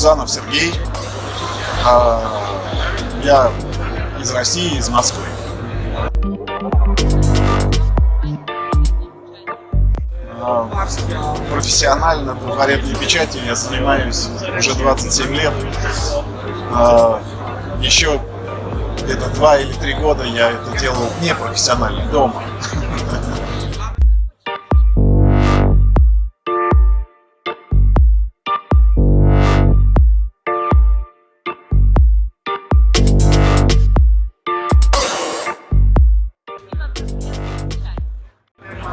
Гузанов Сергей. А, я из России, из Москвы. А, профессионально трафаретной печати я занимаюсь уже 27 лет. А, еще где-то два или три года я это делал непрофессионально, дома.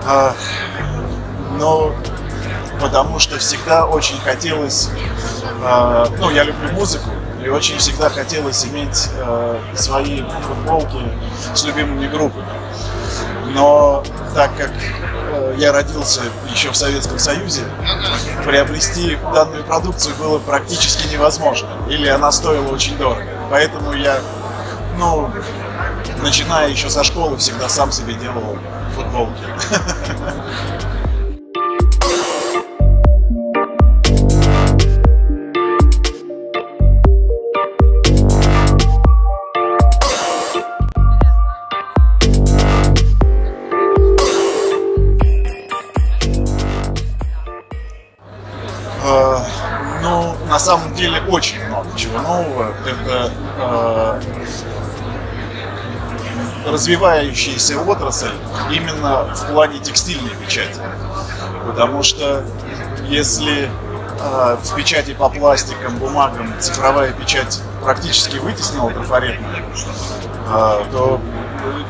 А, но потому что всегда очень хотелось, а, ну, я люблю музыку, и очень всегда хотелось иметь а, свои футболки с любимыми группами. Но так как я родился еще в Советском Союзе, приобрести данную продукцию было практически невозможно, или она стоила очень дорого. Поэтому я, ну, начиная еще со школы, всегда сам себе делал футболки. Ну, на самом деле очень много чего нового. Это э, развивающаяся отрасль именно в плане текстильной печати. Потому что если э, в печати по пластикам, бумагам цифровая печать практически вытеснила трафаретную, э, то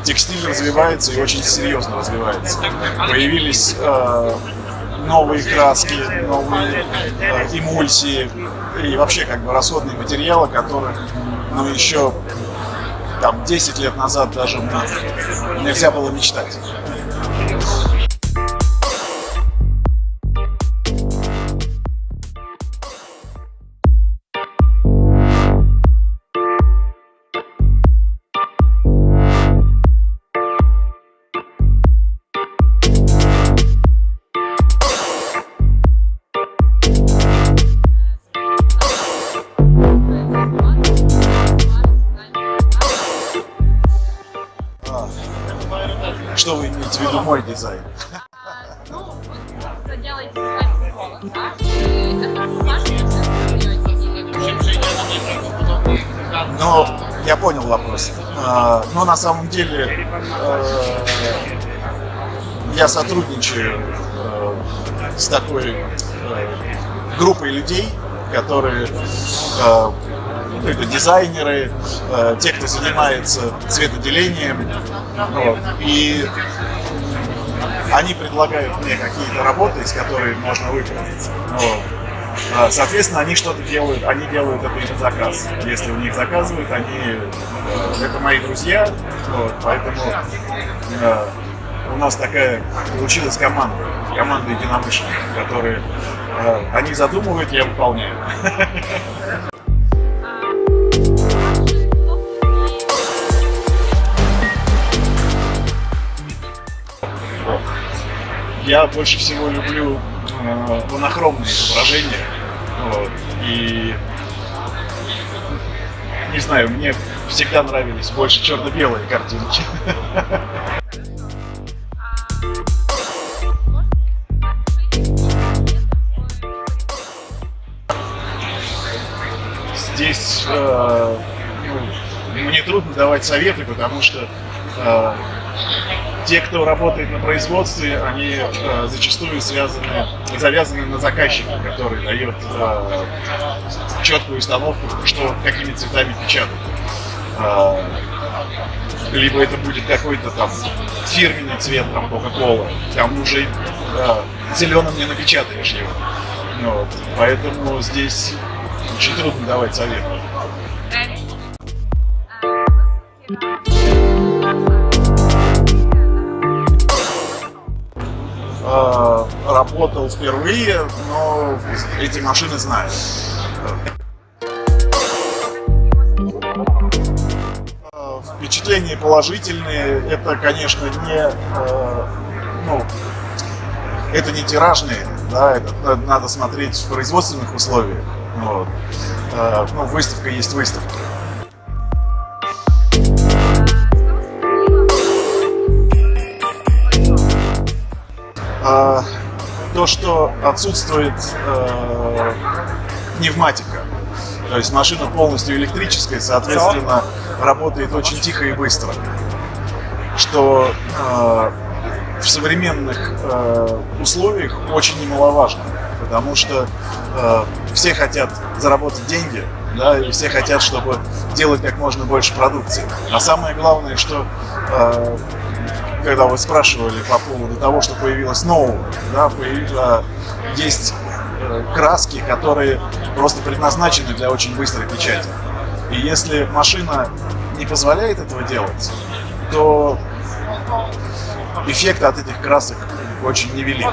текстиль развивается и очень серьезно развивается. Появились э, новые краски, новые эмульсии и вообще как бы расходные материалы, которых ну, еще там 10 лет назад даже нельзя было мечтать. Виду мой дизайн? Ну, это Ну, я понял вопрос. А, но на самом деле э, я сотрудничаю э, с такой э, группой людей, которые это дизайнеры, те, кто занимается цветоделением. И они предлагают мне какие-то работы, из которых можно выбрать. Вот. А, соответственно, они что-то делают, они делают это на заказ. Если у них заказывают, они э, это мои друзья, вот, поэтому э, у нас такая получилась команда, команда единомышленников, которые э, они задумывают, я выполняю. я больше всего люблю э, монохромные изображения. Вот, и не знаю, мне всегда нравились больше черно-белые картинки. Здесь э, ну, мне трудно давать советы, потому что э, те, кто работает на производстве, они э, зачастую связаны, завязаны на заказчика, который дает э, четкую установку, что какими цветами печатать. Э, либо это будет какой-то там фирменный цвет, там, Coca-Cola, там уже э, зеленым не напечатаешь его. Вот. Поэтому здесь очень трудно давать советы. Э, работал впервые, но эти машины знают. Э, впечатления положительные. Это, конечно, не, э, ну, это не тиражные, да, это надо смотреть в производственных условиях. Вот. Ну, выставка есть выставка. А, то, что отсутствует э, пневматика. То есть машина полностью электрическая, соответственно, работает очень тихо и быстро. Что э, в современных э, условиях очень немаловажно, потому что э, все хотят заработать деньги, да, и все хотят, чтобы делать как можно больше продукции. А самое главное, что э, когда вы спрашивали по поводу того, что появилось нового, да, появилось, есть э, краски, которые просто предназначены для очень быстрой печати. И если машина не позволяет этого делать, то эффект от этих красок очень невелик.